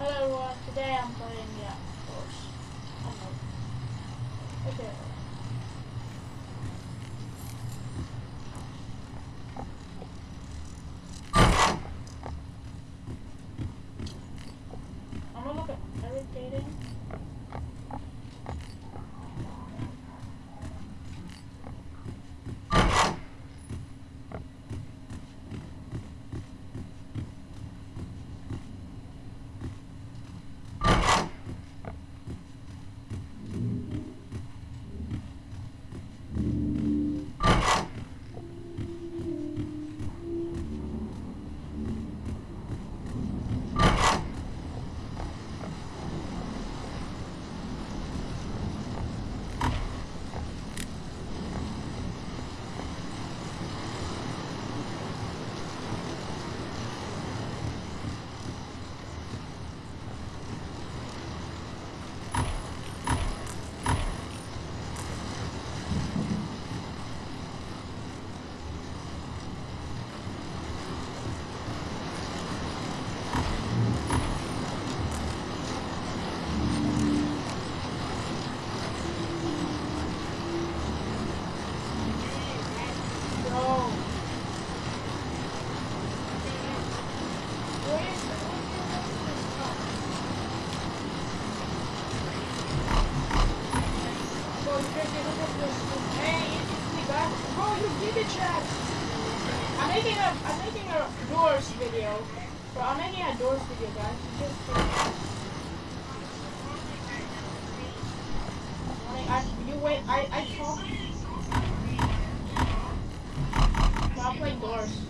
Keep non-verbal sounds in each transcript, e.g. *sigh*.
Hello everyone, today I'm playing, yeah, of course. I know. Okay. I'm gonna look at Eric dating. Bro. Where is Bro, you guys get up this. Hey, it's me, guys. Bro, you did it, chat. I'm making a, I'm making a doors video. Bro, I'm making a doors video, guys. You just. I, you wait, I, I talk. I'm playing doors.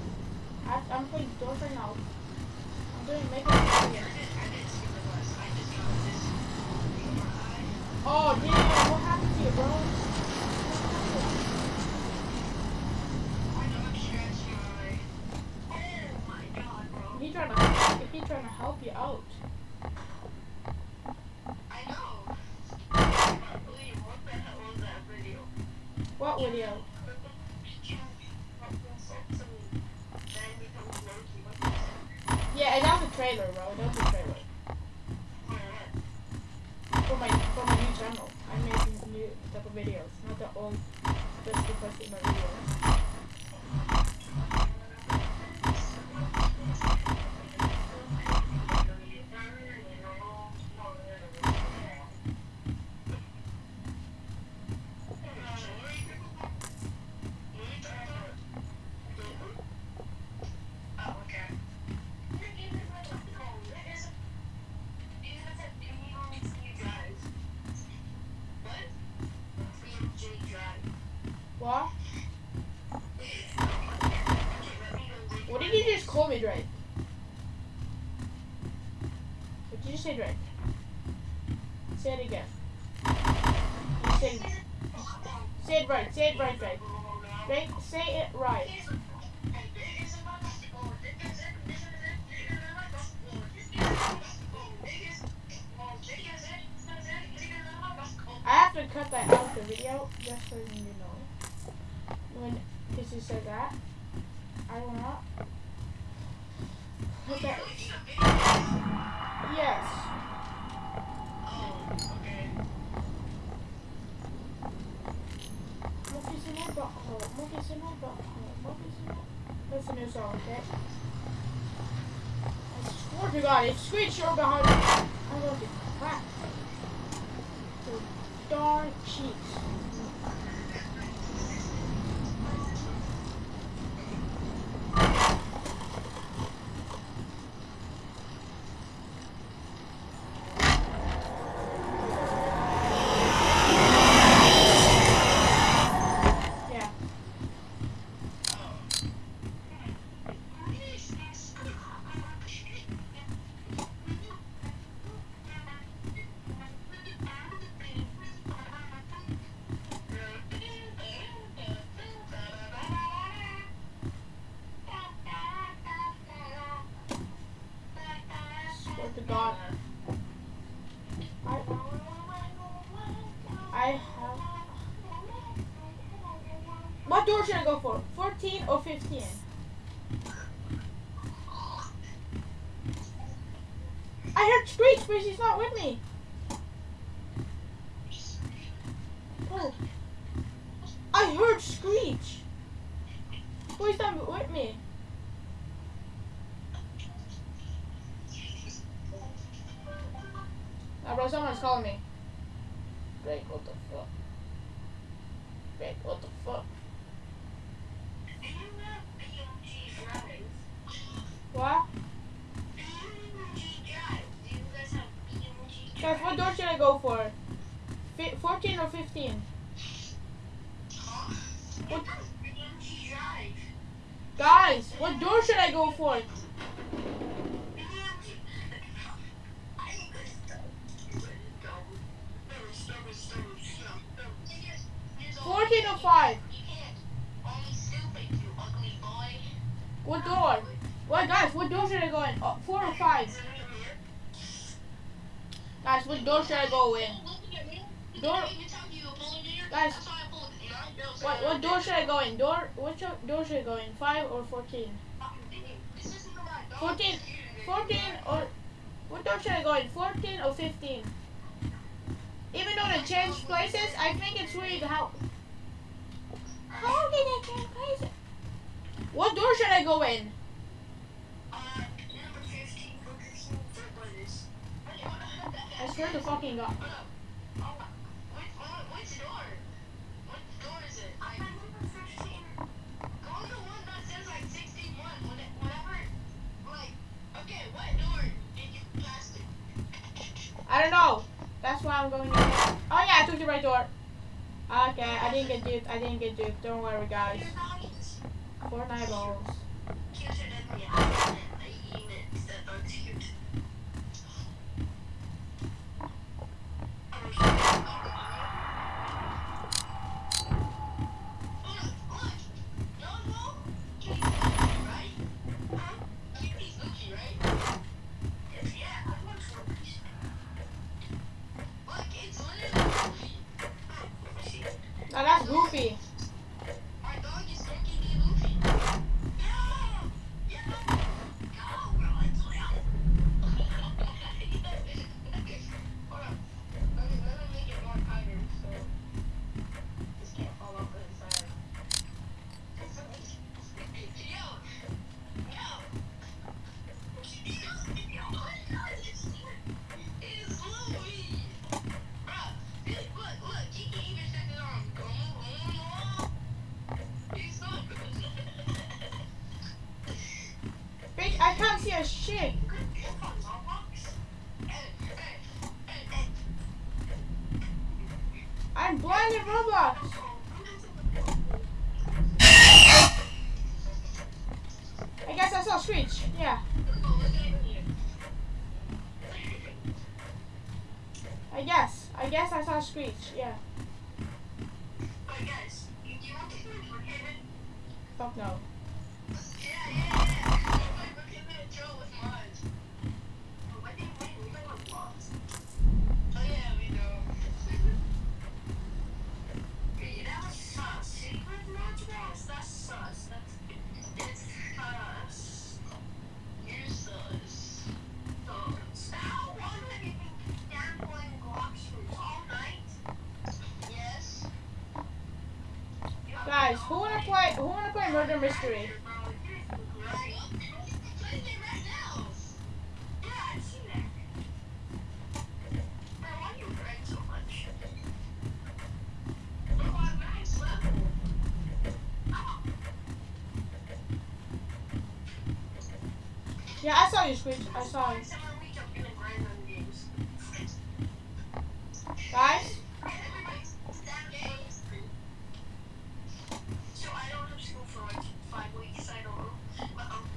I'm playing doors right now. I'm doing making. Oh, damn, He trying to, trying to help you out. What? What did you just call me, Drake? What did you say, Drake? Say it again. You say, say it right. Say it right, Drake. Drake, say it right. I have to cut that out of the video just so you know. When Kissy said that, I not. Put that. Yes. My butthole. Monkey's in my butthole. Monkey's in my. That's a new song, okay? I swear to God, it's screen short behind me. I'm going to crack. Your darn cheeks. Or 15? I heard Screech, but she's not with me. 14 14 or what door should I go in? 14 or 15? Even though they changed places, I think it's weird how how did they change places? What door should I go in? Uh, number fifteen. I swear to fucking god. I don't know. That's why I'm going in. Oh yeah, I took the right door. Okay, I didn't get duped. I didn't get duped. Don't worry, guys. Fortnite balls. Screech. Yeah. Fuck no. Guys, who wanna play? Who wanna play Murder Mystery? Yeah, I saw you, Screech. I saw you. Guys, So I don't have school for like five weeks. I don't know. But um,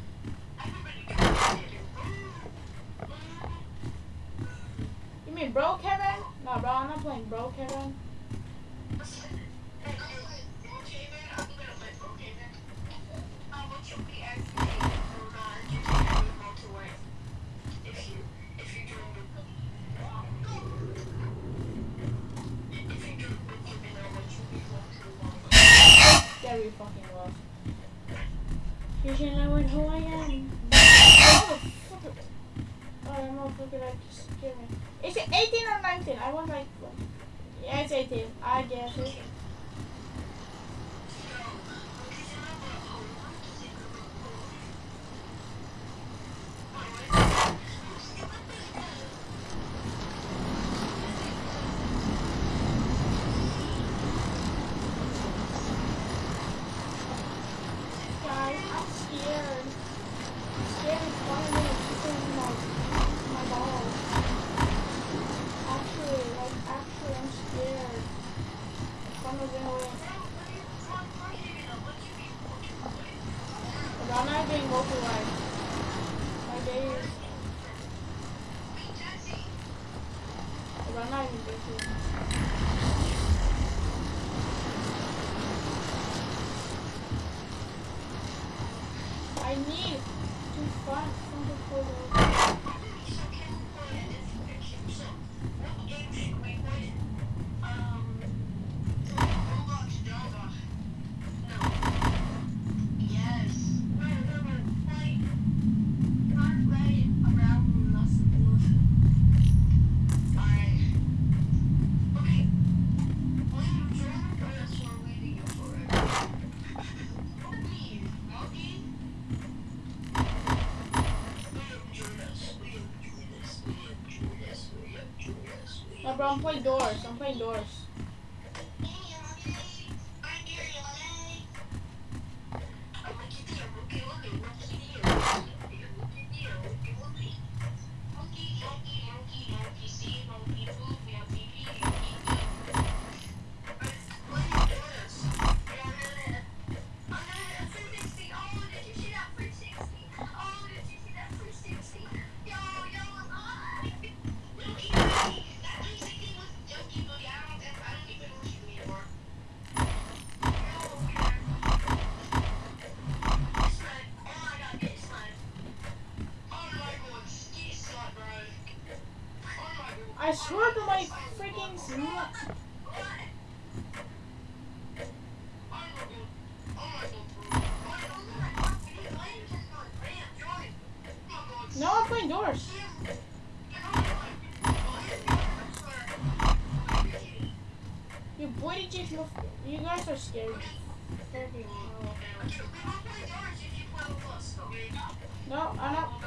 everybody can mean Brookhaven? No, bro, I'm not playing Brookhaven. Amigo, que fora, que são depois. from my door, some my door. No, I'm playing doors. You boy did you feel? you guys are scared. No, I'm not.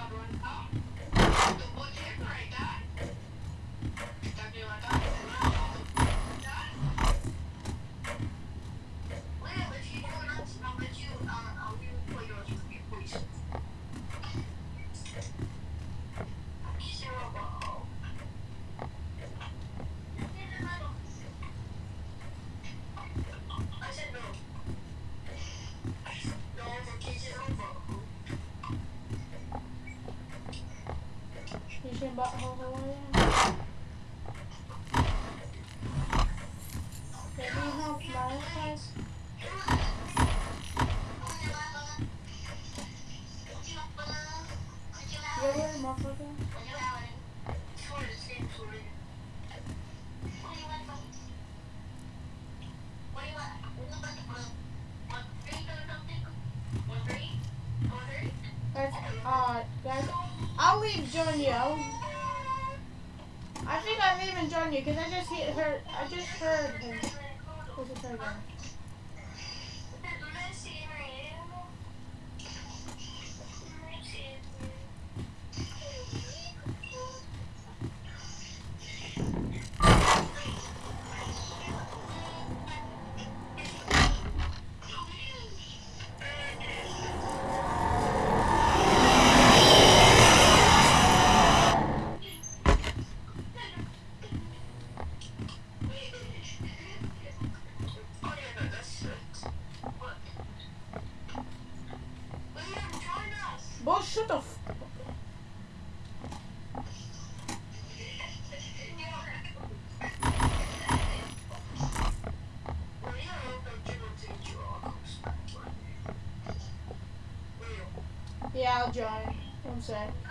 out, Johnny. I'm saying.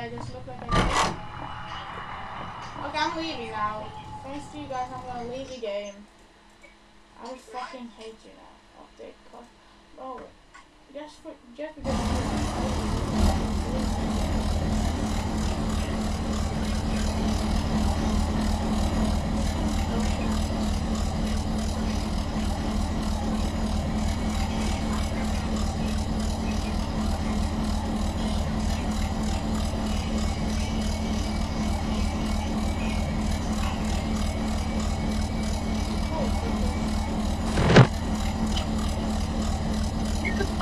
I just look like I Okay, I'm leaving now. Thanks to you guys, I'm gonna leave the game. I fucking hate you now. Update cost. Oh, just for just because. Wait a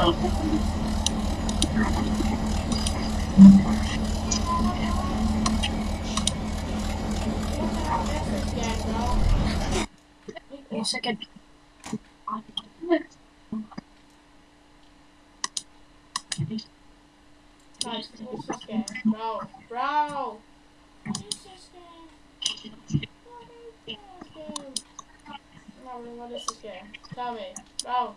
second. Guys, what's this game? Bro, bro! What is this game? What is this game? No, what is this game? Tell me. Bro.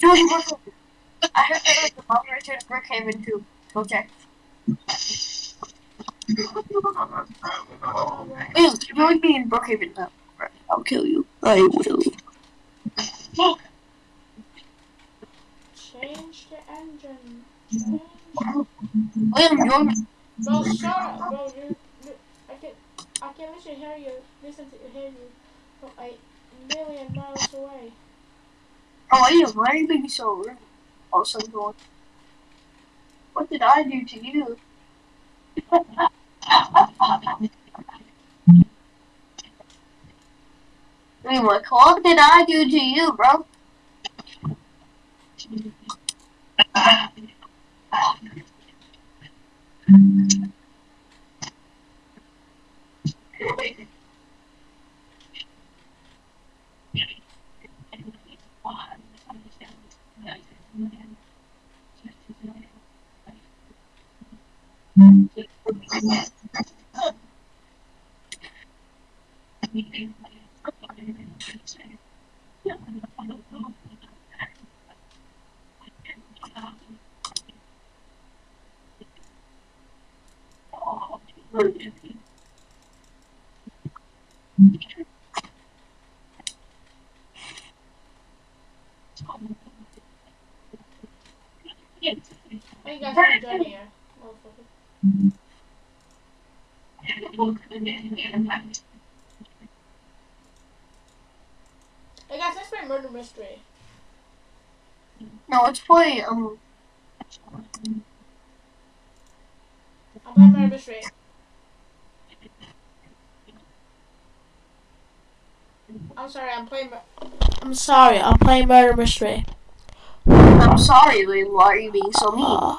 Jordan, look. I heard there was a moderator to Brookhaven too. Go check. Ew, join me in Brookhaven now. Right, I'll kill you. I will. Change the engine. Change. William, join me. Bro, shut up, bro. You, you, I can, I can literally hear you. Listen to hear you from a million miles away. Oh, William, why are you being so rude? Also, going. What did I do to you? What what did I do to you, bro? Hey, you guys want to join here? Motherfucker. Hey guys, let's play murder mystery. No, let's play, um, I'm playing murder mystery. I'm sorry, I'm playing. I'm sorry, I'm playing murder mystery. I'm sorry, William, why are you being so mean? Uh,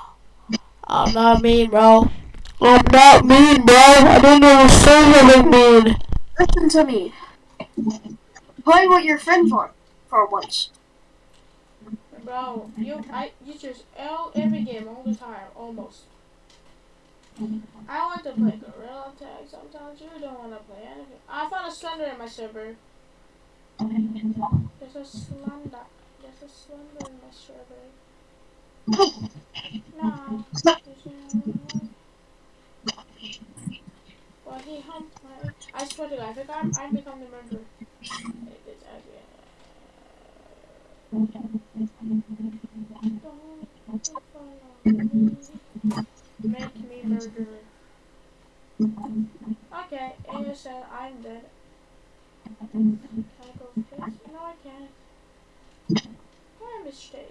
I'm not mean, bro. I'm not mean, bro. I don't know what something mean. Listen to me. Play with your friend for, for once. Bro, you I you choose L every game all the time, almost. I want to play Gorilla Tag sometimes. You don't want to play anything. I found a slender in my server. There's a slender. There's a slender in my server. No. Well, he humped. I swear to God, I, I become the murderer. Make me murderer. Okay, said I'm dead. Can I go fix? No, I can't. My mistake.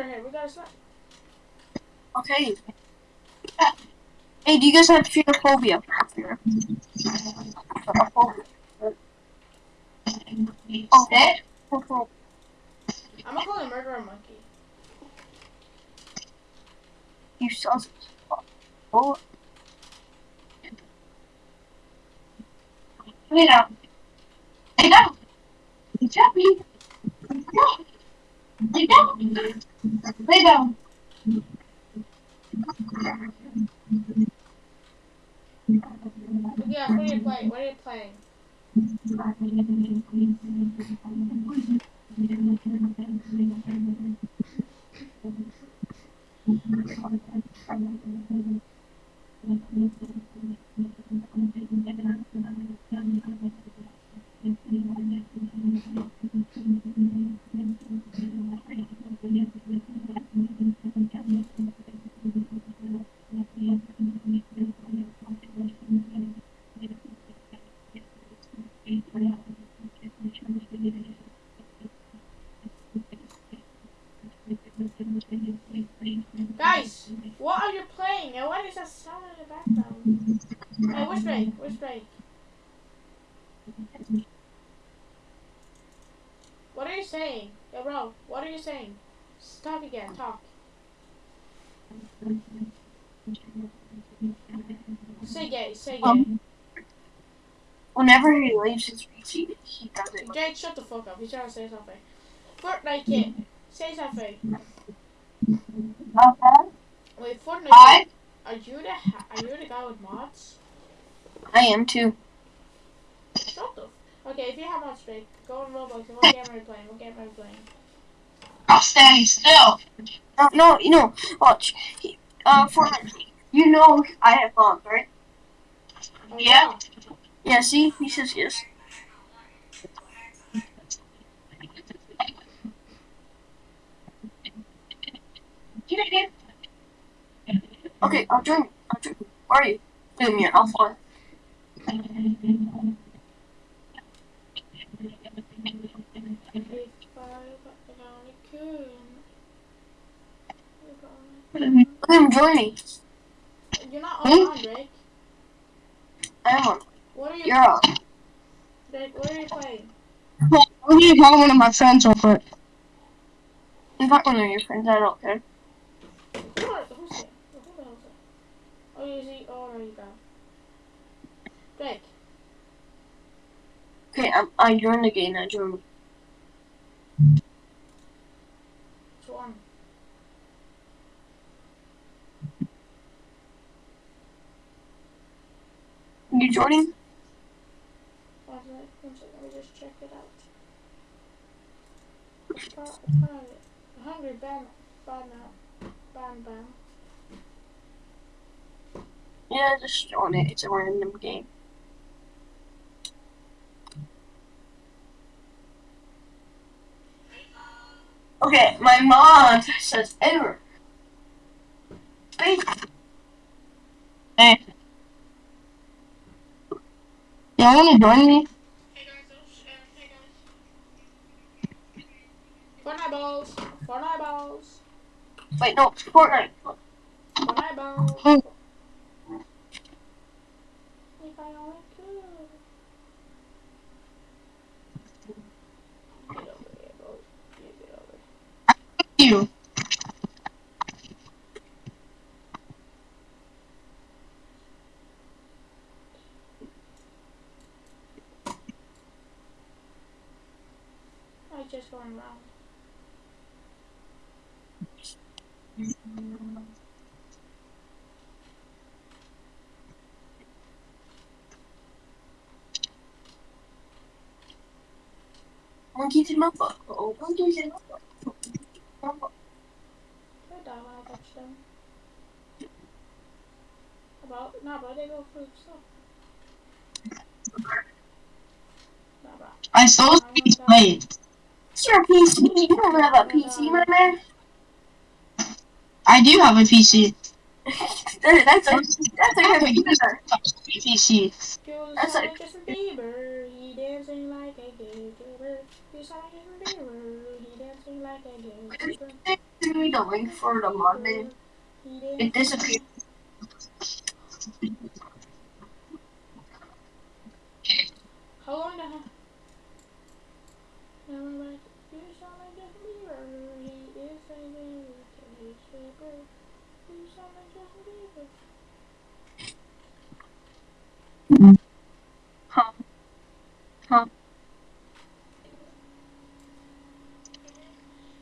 we got a slender here. We got a slender. Okay. Hey, do you guys have fearophobia? Okay. Oh, I'm gonna call him murderer monkey. You sus. Oh. Lay down. Lay down. Jeffy. Lay down. Lay down. Yeah? *laughs* Guys, what are you playing? And what is that sound in the background? Hey, where's Drake? Where's Drake? What are you saying? Yo, bro, what are you saying? Talk again, talk. Say gay, say gay. Um, Whenever he leaves his PC, he does it. Jake, shut the fuck up. He's trying to say something. Fortnite kid, say something. Uh-huh. Wait, Fortnite I, kid, are you the ha- are you the guy with mods? I am too. Shut the. Okay, if you have mods, Drake, go on Roblox and what game are you playing? What game are you playing? I'll standing still. No, no, you know, watch. He, uh, Fortnite, you know I have mods, right? Oh, Yeah. Yeah, see? He says yes. Okay, I'll join. I'll join. Where are you? Film here. I'll follow. If I only could. If I only Look at him join me. You're not online, hmm? Drake. I am on. What are you? You're what are you playing? I'm gonna call one of my friends real quick. Invite one of your friends. I don't care. Who who's it? Who the hell's it? Oh, you see? Oh, no, you got. Drake. Okay, I'm, I joined the game. I join me. Which one? You joining? One second, one second, let me just check it out. Ban, ban now. Ban, ban. Yeah, just join it. It's a random game. Okay, my mom says error. Hey. Y'all wanna join me? Hey guys, those, uh, hey guys. Fortnite balls. Fortnite balls. Wait, no, Fortnite. Fortnite balls. Oh. Hmm. If I only could. Get over here, bro. You get over here. I just going around. Monkeys my butt. Oh, monkeys in my butt. My butt. When I touch them. About, nah, bro, they go for stuff. Nah, bro. I stole his plate. It's your PC. You don't have a PC, my man. I do have a PC. *laughs* that's a that's a computer. PC. You That's sound like- like Justin Bieber. He dancing like a gay Bieber. You sound like Justin Bieber. He dancing like a gay Bieber. Send me the link for the. He It disappeared. How long the hell? Now I'm like, you sound like Justin Bieber. He is a gay Bieber. You sound like Justin Bieber. Huh. Huh.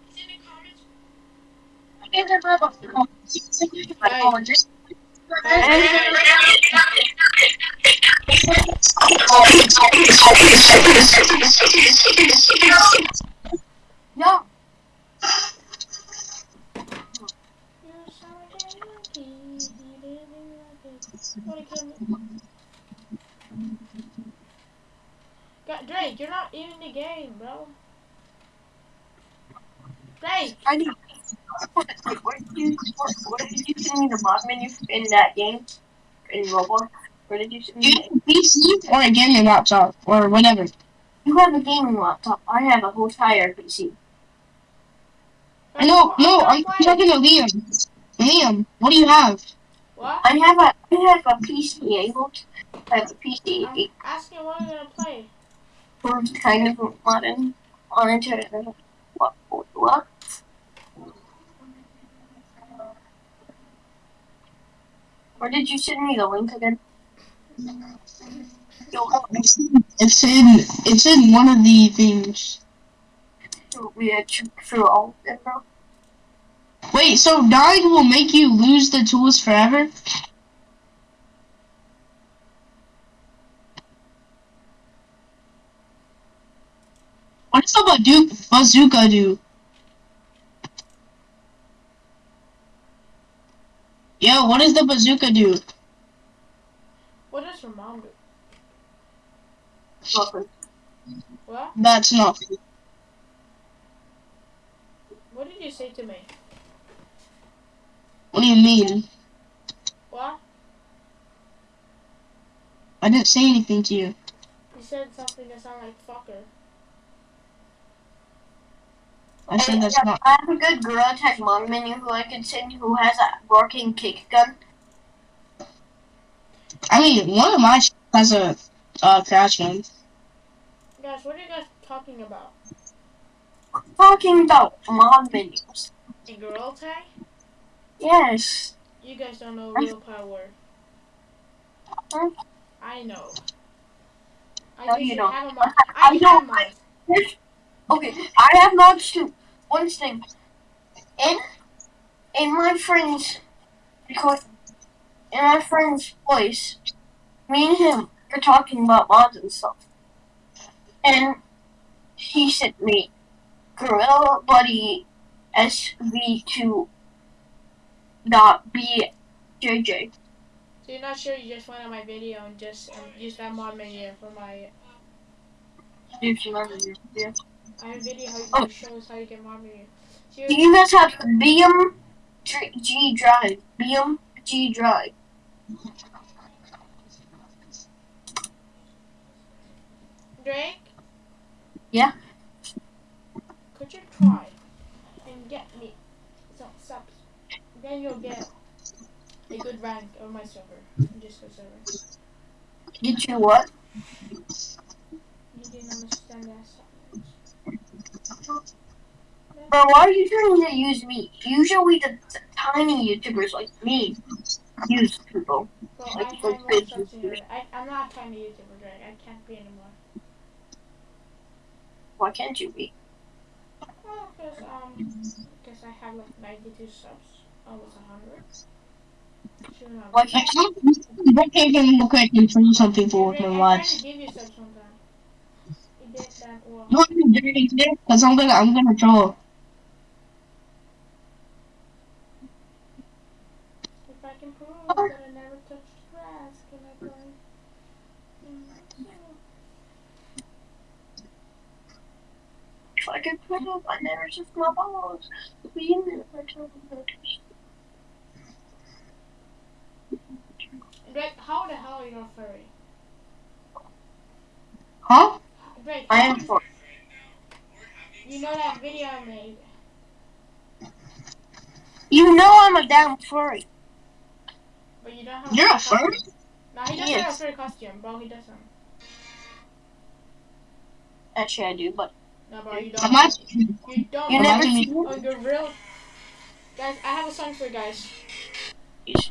It's in the comments. No. You sound like a monkey. He dancing like a. Wanna kill me? God, Drake, you're not in the game, bro. Drake, I need. What, what did you me the mod menu in that game? In Roblox? Where did you send me? PC or a gaming laptop or whatever? You have a gaming laptop. I have a whole tire PC. I know, no, I'm talking to Liam. Liam, what do you have? What? I have a I have a PC able to I have a PC I'm asking what I'm gonna play. for kind of modern on internet. What what? Where did you send me the link again? It's in it's in one of the things. we had to through all them. Wait, so dying will make you lose the tools forever? What does the bazooka do? Yo, what does the bazooka do? What does your mom do? Welcome. What? That's not. What did you say to me? What do you mean? What? I didn't say anything to you. You said something that sounded like fucker. I said that's not. I have a good Gorilla Tag mod menu who I can send who has a working kick gun. I mean, one of my sh- has a uh, crash gun. Guys, what are you guys talking about? Talking about mod menus. A girl tag? Yes. You guys don't know real power. I know. I No, you don't. have a mod. I I don't. mod. *laughs* Okay, I have mods too. One thing. In in my friend's because in my friend's voice, me and him are talking about mods and stuff. And he sent me Gorilla Buddy SV2 dot BJJ. So you're not sure you just went on my video and just um, used that mod menu for my. If you remember your video. I have video how you Oh. can show us how you get mod. So Do you're, guys have the BM G drive? BM G drive. Drake. Yeah? Could you try and get me some subs? Then you'll get a good rank on my server, Discord server. Get you what? You didn't understand that. Bro, why are you trying to use me? Usually the, tiny YouTubers like me use people. Well, Like I have more big subs in here. YouTubers. I, I'm not a tiny YouTuber, Drake. I can't be anymore. Why can't you be? Well, because um, because I have like 92 subs, almost 100. Soon I'll Why I can't can't break even real quick and show something for my I tried lives. to give you subs one time. You did well. No, I'm doing it today because I'm gonna I'm gonna draw. If I can prove that I never touched grass, can I? Mm, if I put up, I never took my balls. We never balls. Drake, how the hell are you not furry? Huh? Drake, I am for. You know that video I made? You know I'm a damn furry. But you don't have You're a furry costume. No, he doesn't Yes. have a furry costume, bro. He doesn't. Actually, I do, but No, bro, you don't. Imagine. You don't. you never Imagine see me- Oh, you're real. Guys, I have a song for you guys. it.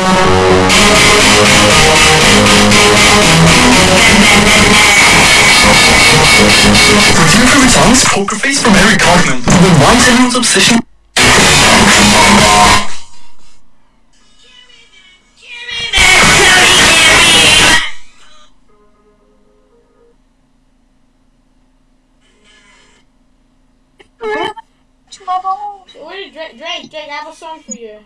your favorite songs, Poker Face from Eric Cartman. The one's everyone's obsession. Is Drake? Drake, Drake, I have a song for you.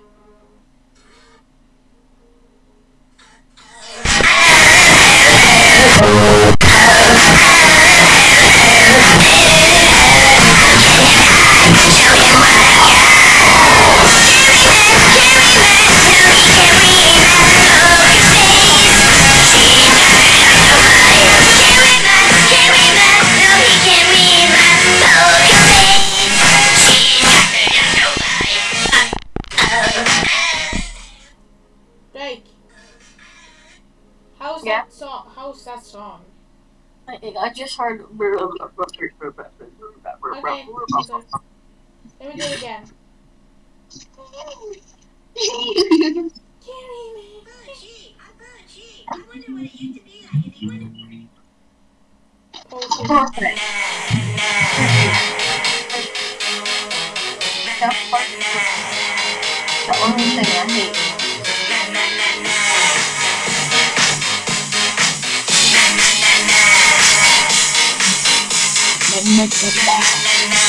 That song? I, I just heard. Okay. okay. Let me do it again. Carry me. Oh. Perfect. That part is the only thing I hate. I wanna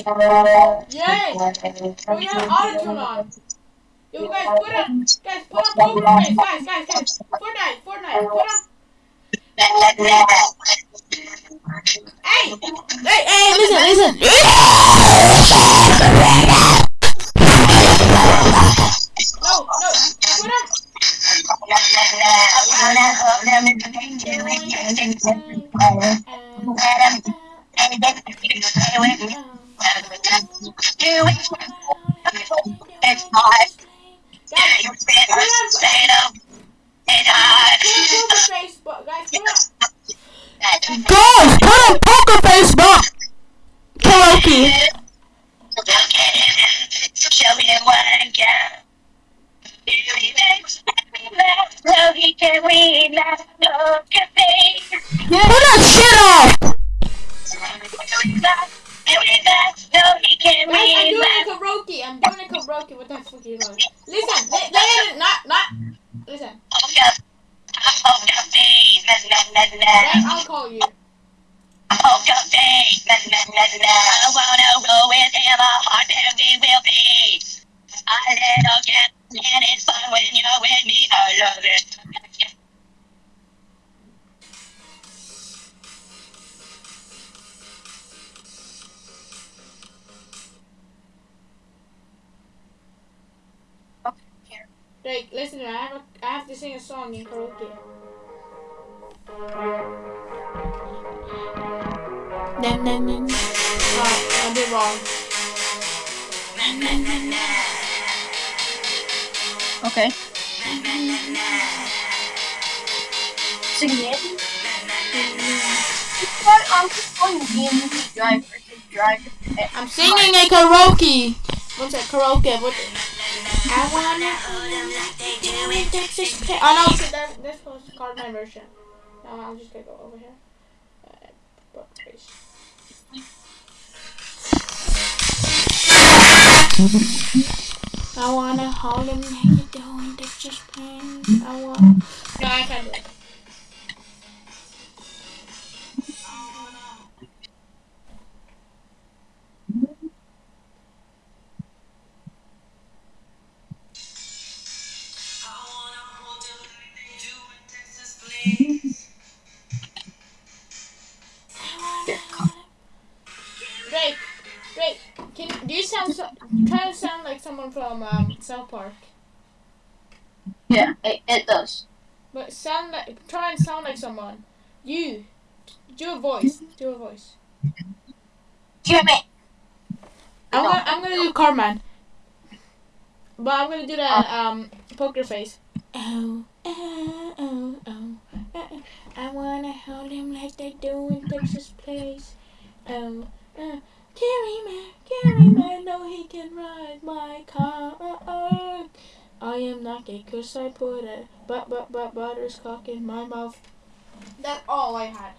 Yay! Oh, you have auto-tune on. Yo, guys, put up, guys, put up poker face. Guys, guys, guys. Fortnite, Fortnite, put up. Hey! Hey, hey, listen, listen. No, no, put up. It's Okay. Sing it. I'm just playing driver to drive. I'm singing a karaoke. What's that karaoke? What? I wanna hold them like they do in Texas. Oh no, so that, this was called my version. No, I'm just gonna go over here. Uh, book page. I wanna hold 'em like they do in Texas. Plains. I want. No, I can't do it. Sound so, try to sound like someone from um, South Park? Yeah, it, it does. But sound like try and sound like someone. You do a voice. Do a voice. Jimmy. I'm gonna I'm gonna do Cartman. But I'm gonna do that um poker face. Oh oh oh oh. oh. I wanna hold him like they do in Texas Place. Oh uh, Carry man, carry man, no he can ride my car. I am not gay 'cause I put a but but but butterscock in my mouth. That's all I had.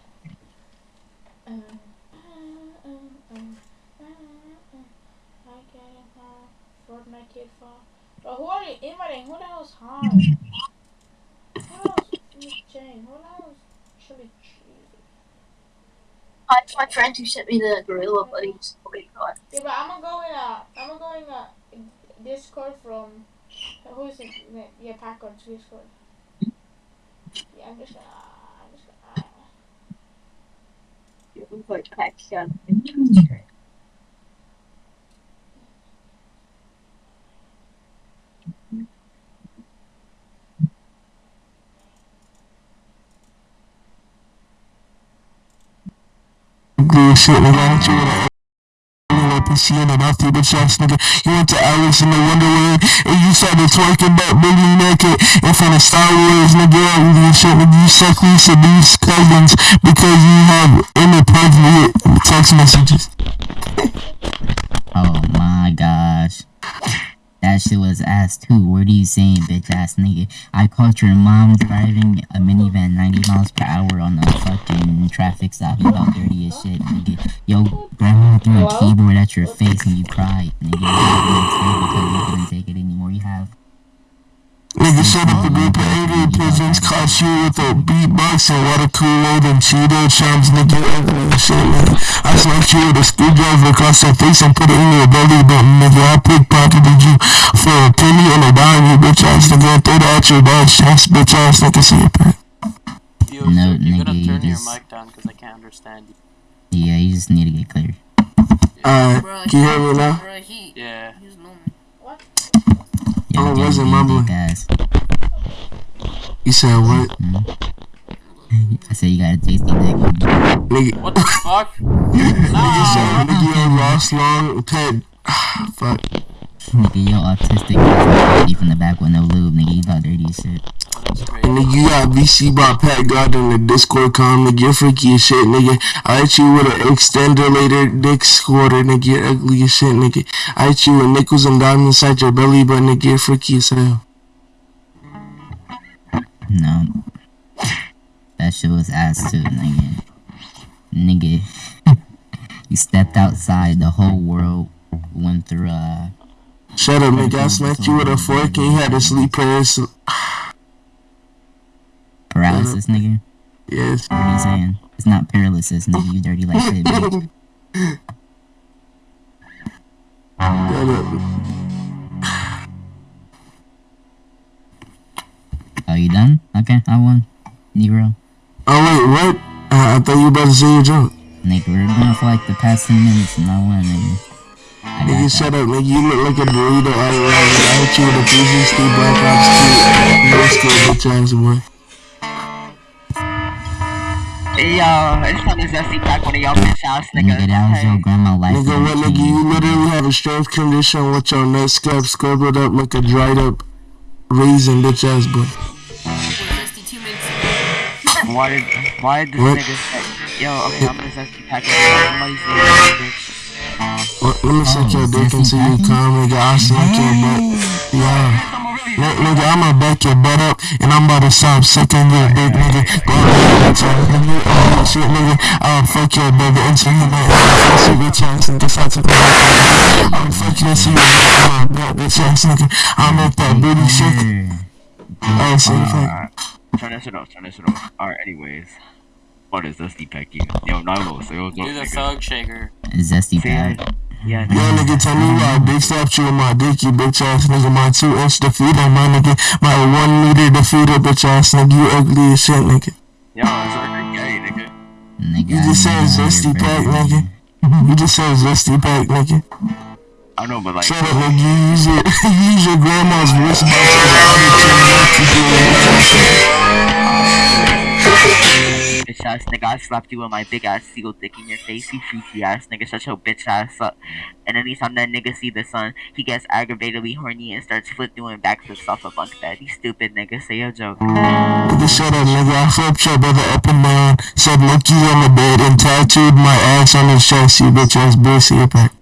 Uh, uh, uh. I it now. For my kid fall. But who are you inviting? Who the hell's high? Who else? Miss Jane. Who else? Should be cheesy. Uh, it's my friend who sent me the gorilla buddies. Oh my god. Yeah, but I'm gonna go in a. I'm gonna go in a Discord from. Who is it? Yeah, Packard's Discord. Yeah, I'm just gonna. I'm just gonna. You look like Paxton. Good shit, nigga. I want you PC and an after bitch ass nigga. You went to Alice in the Wonderland and you started twerking back baby naked in front of Star Wars nigga. You shit nigga. You suck these cousins because you have inappropriate text messages. *laughs* Oh my gosh. That shit was ass too. What are you saying, bitch ass nigga? I caught your mom driving a minivan 90 miles per hour on a fucking traffic stop. You about dirty as shit, nigga. Yo, grandma threw a keyboard at your face and you cried, nigga. You had to explain because you couldn't take it anymore. You have. Nigga shut up a group of alien pigeons caught you with a beatbox and water Kool-Aid and Cheeto chums nigga ugly as shit nigga. I slapped you with a screwdriver across your face and put it in your belly button nigga. I pickpocketed you for a penny and a dime you bitch ass nigga. and Threw it out your dog's chest bitch ass nigga. See it back. Yo, No, sir, you nigga, gotta you turn your mic down because I can't understand you. Yeah, you just need to get clear. Alright, can you hear me now? Yeah. Yo, Oh, it Jay, wasn't you mumbling. dick. You said what? Hmm? I said you got a tasty dick. Nigga, What the fuck? *laughs* nigga said nigga you lost long pet. Fuck. Nigga, yo, autistic ass nigga from the back with no lube, nigga. You got dirty shit. That's great. And nigga, you got VC by Pat God in the Discord com, nigga. You're freaky as shit, nigga. I hit you with an extender later dick squatter, nigga. You're ugly as shit, nigga. I hit you with nickels and diamonds inside your belly, but nigga, you're freaky as hell. No. That shit was ass too, nigga. Nigga. *laughs* you stepped outside, the whole world went through, uh. Shut up, nigga. I smacked you with a fork and you had to sleep paralysis. Paralysis, nigga? Yes. What are you saying? It's not paralysis, nigga. You dirty like shit, bitch. *laughs* Shut up. Oh, you done? Okay, I won. Negro. Oh, wait, what? Uh, I thought you were about to say your joke. Nigga, we were going for like the past 10 minutes and I won, nigga. I got Nigga, shut up, nigga. You look like a burrito all around. nigga. I hit you with a 360 Black Ops 2. You school bitch ass boy. Yo, it's time to zesty pack one of y'all bitch ass niggas. Nigga, that was your grandma life. Nigga, what nigga, you literally have a strength condition with your nut scab scribbled up like a dried up raisin, bitch ass boy. Why did why did this What? nigga say yo, okay, I'm gonna zesty pack it. Somebody say that bitch. Let, let me suck your dick until you packing? come, nigga. I'll smack your butt. Yeah. N- nigga, I'ma back your butt up and I'm about to stop sucking your dick, nigga. Go ahead, bitch ass nigga. Oh, shit, nigga. I'll fuck your brother until you know I'm a bitch ass nigga. Stop talking about that. I'm fucking until you know I'm a bitch ass nigga. I'll make that booty hmm. shake. Oh, shit, fuck. Alright. Turn that shit off, turn that shit off. Alright, anyways. What is zesty pack you? Yo, Nilo, say what's up, Do the thug shaker. Zesty Say pack. that. Yeah, Yo, nigga, tell me why I big slapped you with my dick, you bitch ass nigga. My two inch defeat on my nigga. My one meter defeater, bitch ass nigga. You ugly as shit, nigga. Yo, it's already gay, nigga. Nigga, You just said know your zesty pack, birthday. nigga. *laughs* You just said zesty pack, nigga. I know, but like, Shut up, nigga. You use your, *laughs* you use your grandma's *laughs* wristwatch bitch ass nigga, I slapped you with my big ass seal dick in your face, you freaky ass nigga, shut your bitch ass up. And anytime that nigga see the sun, he gets aggravatedly horny and starts flip doing backflips off a bunk bed. You stupid nigga, say your joke. Nigga, shut up, nigga. I flipped your brother up and down, said you on the bed, and tattooed my ass on his chest, you bitch ass bullshit pack.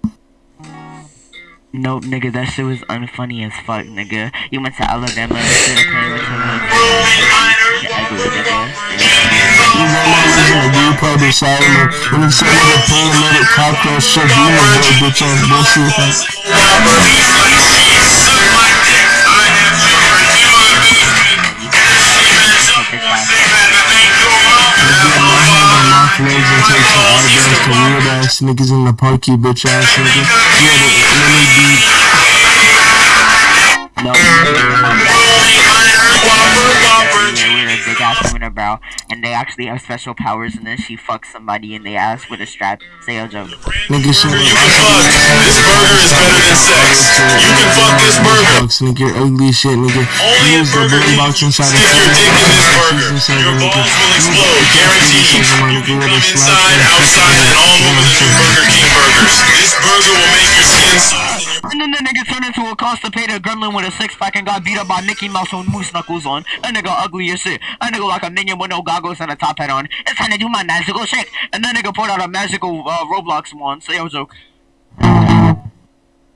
Nope, nigga, that shit was unfunny as fuck, nigga. You went to Alabama and shit, okay, with little you group of asylum, and he said paramedic cockroach shit, you know bitch ass bullshit legs and take some eyebrows to weird ass niggas in the park, you bitch ass nigga. Yeah, the mini beat. No, with a big ass unibrow, and they actually have special powers, and then she fucks somebody in the ass with a strap. Say your joke. Nigga, shut up. You can fuck. This burger is better than sex. You can fuck this burger. Bucks, nigga, ugly shit, nigga. Only Use the Burger big King. box inside Stick your dick in this burger. Inside Your the nigga. balls will Use the explode, big guaranteed. You can with come inside, outside, and all fucking over the new Burger King burgers. This burger will make your skin soft. And then the nigga turned into a constipated gremlin with a six pack and got beat up by Mickey Mouse with moose knuckles on. That nigga ugly as shit. That nigga like a minion with no goggles and a top hat on. It's time to do my magical shake. And then nigga pulled out a magical uh, Roblox one. Say your joke.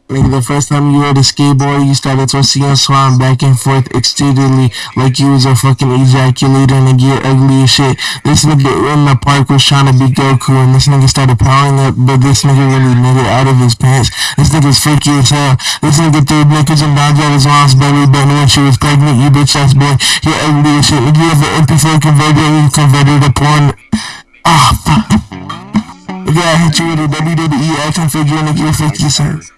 Nigga, the first time you rode a skateboard, you started twisting your swan back and forth extensively like you was a fucking ejaculator, and you're ugly as shit. This nigga in the park was trying to be Goku, and this nigga started powering up, but this nigga really made it out of his pants. This nigga's freaky as hell. This nigga threw knickers and dodged out his mom's belly button when she was pregnant, you bitch ass boy. You're ugly as shit. Nigga, you have an MP4 converter and you converted to porn. Ah, fuck. Nigga, I hit you with a WWE action figure, nigga, you're freaky as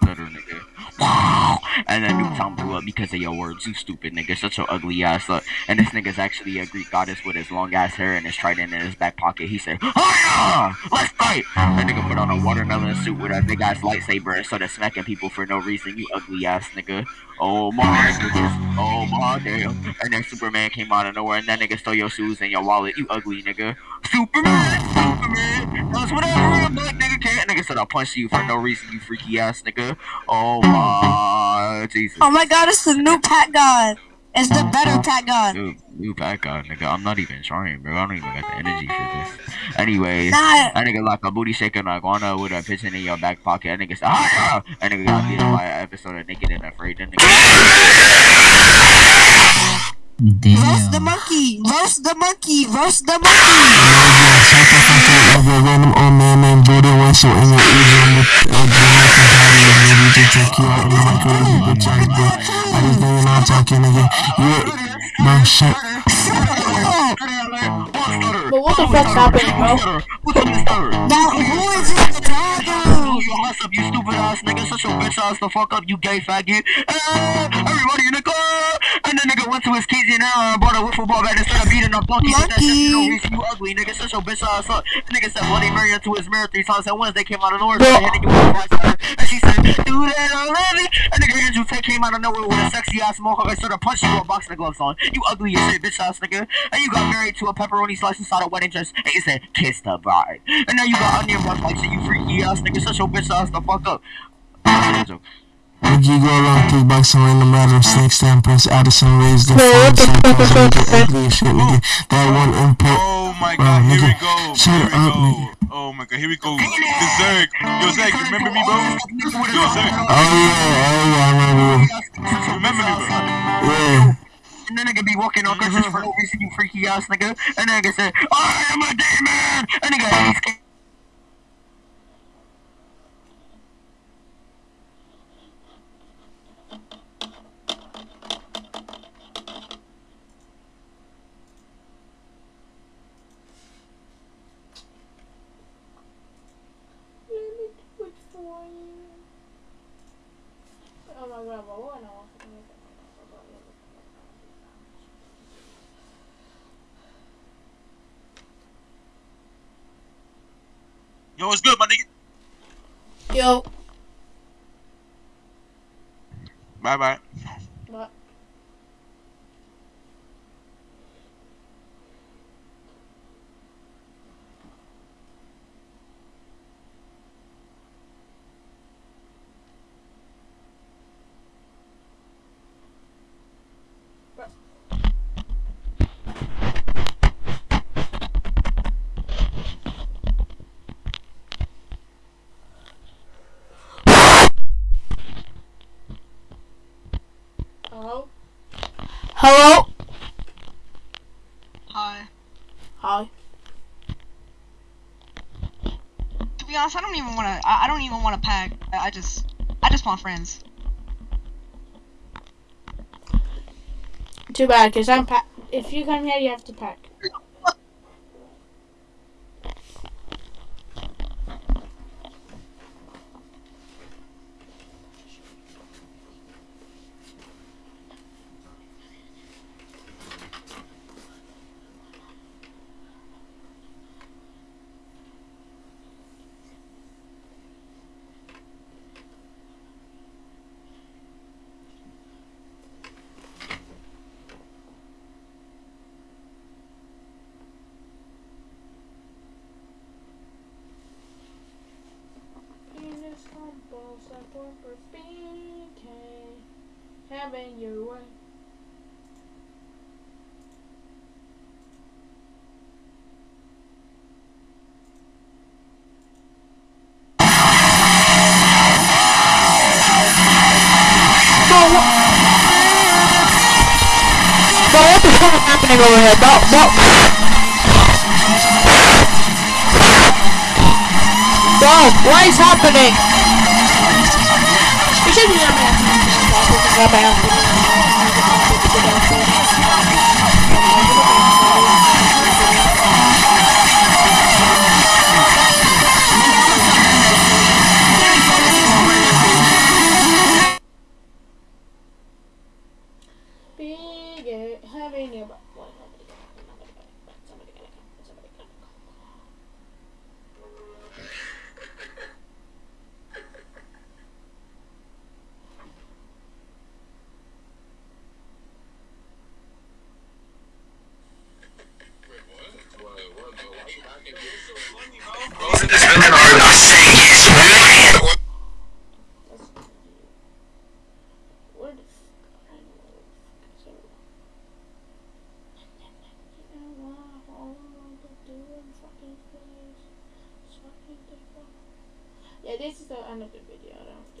better, *laughs* nigga. And then Newtown blew up because of your words. You stupid nigga. such an ugly ass up. And this nigga's actually a Greek goddess with his long ass hair and his trident in his back pocket. He said, ah, Hiya! Let's fight! That nigga put on a watermelon suit with a big ass lightsaber and started smacking people for no reason. You ugly ass nigga. Oh my goodness. Oh my damn. And then Superman came out of nowhere and that nigga stole your shoes and your wallet. You ugly nigga. Superman! Superman! Does whatever a black nigga can't. Nigga said I'll punch you for no reason, you freaky ass nigga. Oh my Jesus. Oh my god, it's the new Pat God. It's the better Pat God. Dude, new bad guy, nigga. I'm not even trying, bro. I don't even got the energy for this. Anyways, Nah. that nigga like a booty shaking iguana with a pigeon in your back pocket. That nigga said, *laughs* ah! That nigga got beat by an episode of Naked and Afraid. That nigga. Roast the monkey. Roast the monkey. Roast the monkey. Shut the fuck up of a random old man named Jordan Wessel in your eardrum with a Jamaican party and ready to take you out in the microwave, you bitch ass boy. I just know you're not talking, nigga. You, bro, shut. But what the fuck's happening, bro? Now, who is this talking? Lose your ass up, you stupid ass nigga. Shut your bitch ass the fuck up, you gay faggot. Everybody in the car. And the nigga went to his keys and uh, now and brought a wiffle ball bat and started beating up donkeys. with you know, you ugly nigga. Shut your bitch ass up. The nigga said Bloody Mary into his mirror three times at once. They came out of nowhere. started hitting you with a. And she said, do that, I love it. And nigga Andrew Tate came out of nowhere with a sexy ass mohawk and started punching you with boxing gloves on. You ugly as shit, bitch ass nigga. And you got married to a pepperoni slice inside a wedding dress. And you said, kiss the bride. And now you got onion run like shit, you freaky ass nigga. Shut your bitch ass the fuck up. Would you go along kickboxing random random snake stamp Prince Addison raised the No, what the phone, fuck is so that? ugly shit, nigga. That one input. Oh my Bro, god, here we go. shut Here we up, go. nigga. Oh my god, here we go. The Zerg. Yo, Zerg, remember me, bro? Yo, Zerg, Oh yeah, oh yeah, I remember you. you remember me, bro? Yeah. And then nigga be walking on crutches for no reason, you freaky ass nigga. And then nigga said, I am a demon. And nigga, he's Let My god, but what now? Yo, what's good, my nigga? Yo. Bye bye. What? Hello? Hello? Hi. Hi. I don't even want to. I, I don't even want to pack. I, I just, I just want friends. Too bad, because I'm pack. If you come here, you have to pack. Penis on balls like Barbara speaking. Having your way. Happening over here? Bro, bro. Bro, what is happening?